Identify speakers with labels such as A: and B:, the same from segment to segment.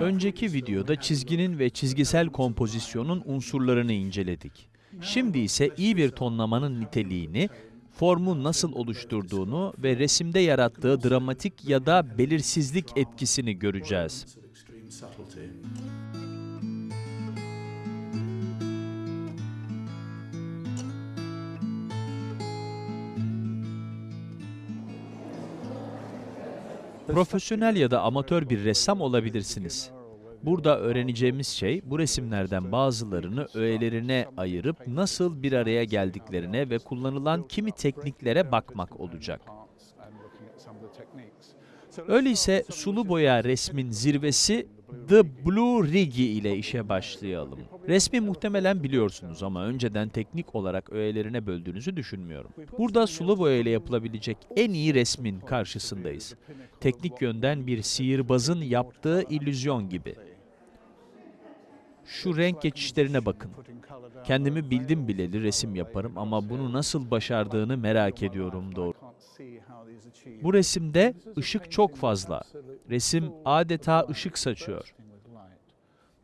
A: Önceki videoda çizginin ve çizgisel kompozisyonun unsurlarını inceledik. Şimdi ise iyi bir tonlamanın niteliğini, formu nasıl oluşturduğunu ve resimde yarattığı dramatik ya da belirsizlik etkisini göreceğiz. Profesyonel ya da amatör bir ressam olabilirsiniz. Burada öğreneceğimiz şey bu resimlerden bazılarını öğelerine ayırıp nasıl bir araya geldiklerine ve kullanılan kimi tekniklere bakmak olacak. Öyleyse sulu boya resmin zirvesi The Blue Rigi ile işe başlayalım. Resmi muhtemelen biliyorsunuz ama önceden teknik olarak öğelerine böldüğünüzü düşünmüyorum. Burada sulu boya ile yapılabilecek en iyi resmin karşısındayız. Teknik yönden bir sihirbazın yaptığı illüzyon gibi. Şu renk geçişlerine bakın. Kendimi bildim bileli resim yaparım ama bunu nasıl başardığını merak ediyorum doğru. Bu resimde ışık çok fazla. Resim adeta ışık saçıyor.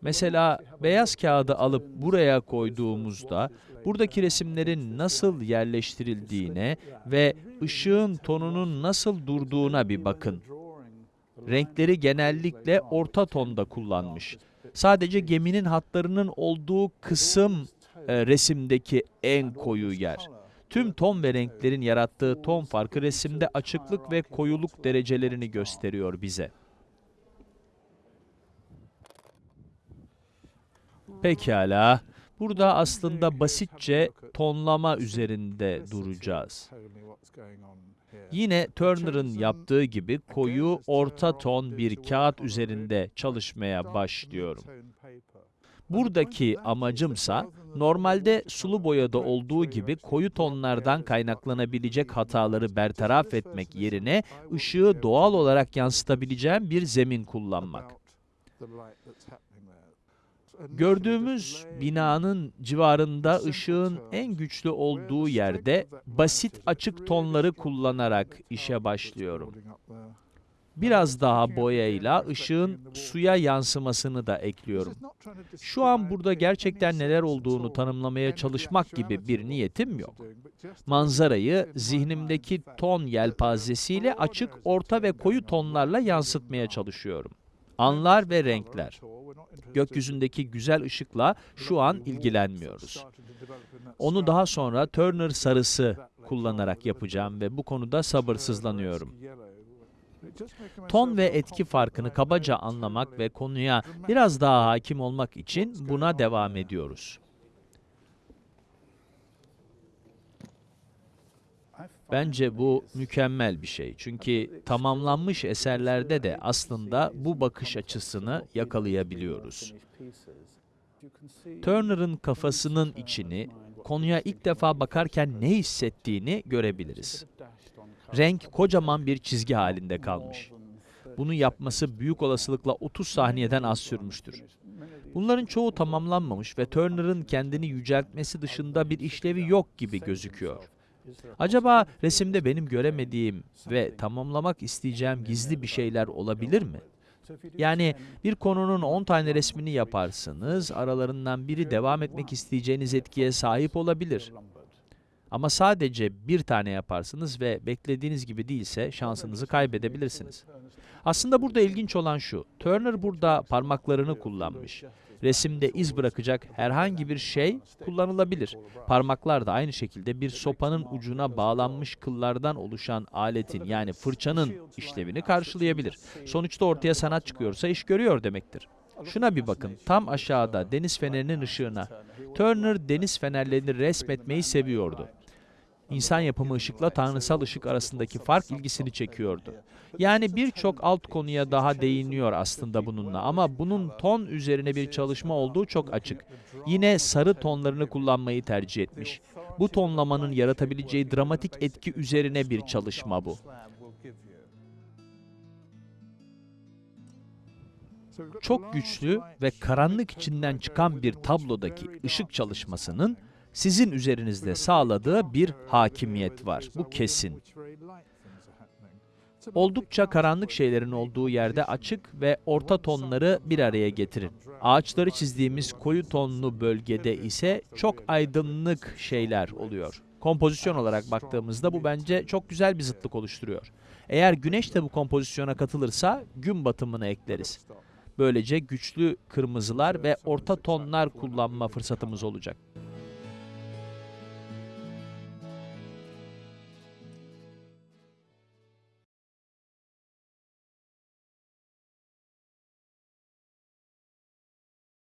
A: Mesela beyaz kağıdı alıp buraya koyduğumuzda buradaki resimlerin nasıl yerleştirildiğine ve ışığın tonunun nasıl durduğuna bir bakın. Renkleri genellikle orta tonda kullanmış. Sadece geminin hatlarının olduğu kısım e, resimdeki en koyu yer. Tüm ton ve renklerin yarattığı ton farkı resimde açıklık ve koyuluk derecelerini gösteriyor bize. Pekala. Burada aslında basitçe tonlama üzerinde duracağız. Yine Turner'ın yaptığı gibi koyu orta ton bir kağıt üzerinde çalışmaya başlıyorum. Buradaki amacımsa normalde sulu boyada olduğu gibi koyu tonlardan kaynaklanabilecek hataları bertaraf etmek yerine ışığı doğal olarak yansıtabileceğim bir zemin kullanmak. Gördüğümüz binanın civarında ışığın en güçlü olduğu yerde basit açık tonları kullanarak işe başlıyorum. Biraz daha boyayla ışığın suya yansımasını da ekliyorum. Şu an burada gerçekten neler olduğunu tanımlamaya çalışmak gibi bir niyetim yok. Manzarayı zihnimdeki ton yelpazesiyle açık, orta ve koyu tonlarla yansıtmaya çalışıyorum. Anlar ve renkler. Gökyüzündeki güzel ışıkla şu an ilgilenmiyoruz. Onu daha sonra Turner sarısı kullanarak yapacağım ve bu konuda sabırsızlanıyorum. Ton ve etki farkını kabaca anlamak ve konuya biraz daha hakim olmak için buna devam ediyoruz. Bence bu mükemmel bir şey. Çünkü tamamlanmış eserlerde de aslında bu bakış açısını yakalayabiliyoruz. Turner'ın kafasının içini, konuya ilk defa bakarken ne hissettiğini görebiliriz. Renk kocaman bir çizgi halinde kalmış. Bunu yapması büyük olasılıkla 30 saniyeden az sürmüştür. Bunların çoğu tamamlanmamış ve Turner'ın kendini yüceltmesi dışında bir işlevi yok gibi gözüküyor. Acaba resimde benim göremediğim ve tamamlamak isteyeceğim gizli bir şeyler olabilir mi? Yani bir konunun 10 tane resmini yaparsınız, aralarından biri devam etmek isteyeceğiniz etkiye sahip olabilir. Ama sadece bir tane yaparsınız ve beklediğiniz gibi değilse şansınızı kaybedebilirsiniz. Aslında burada ilginç olan şu, Turner burada parmaklarını kullanmış. Resimde iz bırakacak herhangi bir şey kullanılabilir. Parmaklar da aynı şekilde bir sopanın ucuna bağlanmış kıllardan oluşan aletin yani fırçanın işlevini karşılayabilir. Sonuçta ortaya sanat çıkıyorsa iş görüyor demektir. Şuna bir bakın, tam aşağıda deniz fenerinin ışığına. Turner deniz fenerlerini resmetmeyi seviyordu. İnsan yapımı ışıkla tanrısal ışık arasındaki fark ilgisini çekiyordu. Yani birçok alt konuya daha değiniyor aslında bununla ama bunun ton üzerine bir çalışma olduğu çok açık. Yine sarı tonlarını kullanmayı tercih etmiş. Bu tonlamanın yaratabileceği dramatik etki üzerine bir çalışma bu. Çok güçlü ve karanlık içinden çıkan bir tablodaki ışık çalışmasının sizin üzerinizde sağladığı bir hakimiyet var. Bu kesin. Oldukça karanlık şeylerin olduğu yerde açık ve orta tonları bir araya getirin. Ağaçları çizdiğimiz koyu tonlu bölgede ise çok aydınlık şeyler oluyor. Kompozisyon olarak baktığımızda bu bence çok güzel bir zıtlık oluşturuyor. Eğer güneş de bu kompozisyona katılırsa gün batımını ekleriz. Böylece güçlü kırmızılar ve orta tonlar kullanma fırsatımız olacak.